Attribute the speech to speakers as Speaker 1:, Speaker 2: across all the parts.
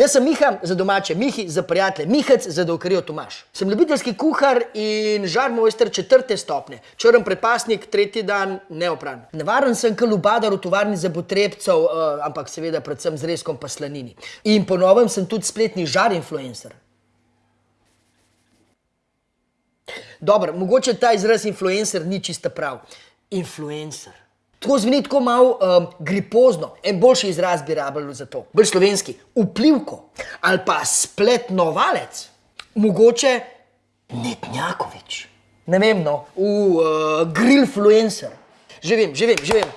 Speaker 1: Jaz sem Miha za domače, Mihi za prijatelje, Mihec za dolkarijo Tomaš. Sem ljubiteljski kuhar in žar mojster četrte stopne. Črn predpasnik, tretji dan neopran. Nevaren sem kot lubadar v tovarni za potrebcev, uh, ampak seveda predvsem z reskom pa slanini. In po novem sem tudi spletni žar influencer. Dobro, mogoče ta izraz influencer ni čista prav. Influencer. Tako zveni tako malo um, gripozno, en boljši izraz bi rabljali za to. Bolj slovenski, vplivko ali pa spletnovalec, mogoče Netnjakovič. Ne vem, no, v uh, grillfluencer. Že vem, že vem, že vem.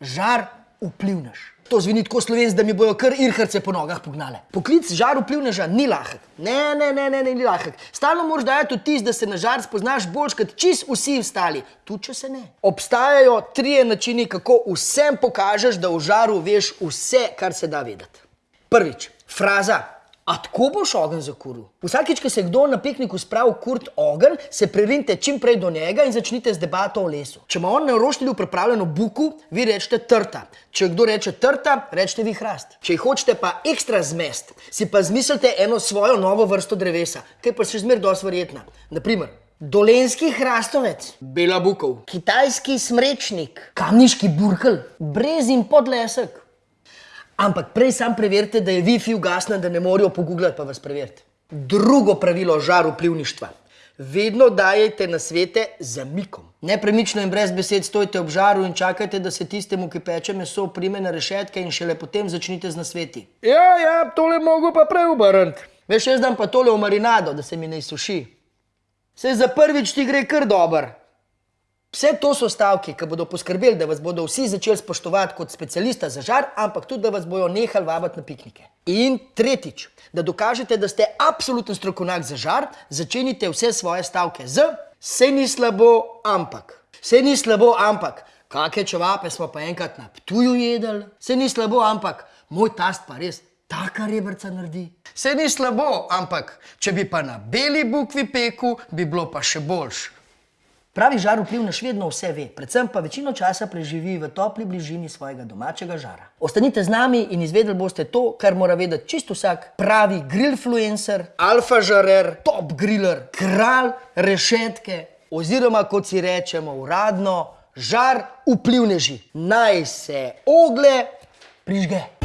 Speaker 1: Žar vplivnež. To zveni tako slovenc, da mi bojo kar irharce po nogah pognale. Poklic žar vplivneža ni lahek. Ne, ne, ne, ne, ne, ni lahek. Stalno moraš dajati vtis, da se na žar spoznaš boljš kot čist vsi ostali. Tu, če se ne. Obstajajo trije načini, kako vsem pokažeš, da v žaru veš vse, kar se da vedeti. Prvič, fraza. A tako boš ogenj zakuril? Vsakič, ko se kdo na pikniku spravi kurt ogenj, se prerinte čim prej do njega in začnite z debato o lesu. Če ima on na roštilju pripravljeno buku, vi rečete trta. Če kdo reče trta, rečete vi hrast. Če jih hočete pa ekstra zmest, si pa zmislite eno svojo novo vrsto drevesa, ki pa še zmer dosti verjetna. Naprimer, Dolenski hrastovec, bela bukov, kitajski smrečnik, kamniški burkel, brezin podlesek. Ampak prej sam preverite, da je Wi-Fi ugasnen, da ne morajo pogooglati pa vas preveriti. Drugo pravilo žar vplivništva. Vedno dajajte na svete z mikom. Nepremično in brez besed stojite ob žaru in čakajte, da se tistemu, ki peče meso, prime na rešetke in šele potem začnite z nasveti. Ja, ja, tole mogo pa prej obrniti. Veš, jaz dam pa tole v marinado, da se mi ne izsuši. Se za prvič ti gre kar dober. Vse to so stavki, ki bodo poskrbeli, da vas bodo vsi začeli spoštovati kot specialista za žar, ampak tudi, da vas bojo nehali vabiti na piknike. In tretjič, da dokažete, da ste absoluten strokovnjak za žar, začenite vse svoje stavke z "Sej ni slabo, ampak". Sej ni slabo, ampak. Kake čevape smo pa enkrat na Ptuju jedli. Sej ni slabo, ampak. Moj tast pa res taka rebrca naredi. Sej ni slabo, ampak. Če bi pa na beli bukvi pekel, bi bilo pa še boljše. Pravi žar vplivnež vedno vse ve, predvsem pa večino časa preživi v topli bližini svojega domačega žara. Ostanite z nami in izvedeli boste to, kar mora vedeti čisto vsak pravi grillfluencer, alfa žarer, top griller, kralj rešetke oziroma, kot si rečemo uradno, žar vplivneži. Naj se ogle prižge.